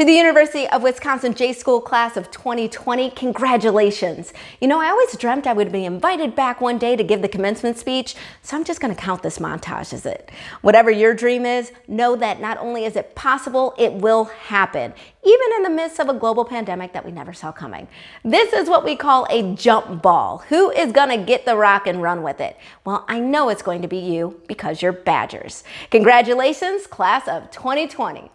To the University of Wisconsin J-School class of 2020, congratulations. You know, I always dreamt I would be invited back one day to give the commencement speech, so I'm just gonna count this montage as it. Whatever your dream is, know that not only is it possible, it will happen, even in the midst of a global pandemic that we never saw coming. This is what we call a jump ball. Who is gonna get the rock and run with it? Well, I know it's going to be you because you're Badgers. Congratulations, class of 2020.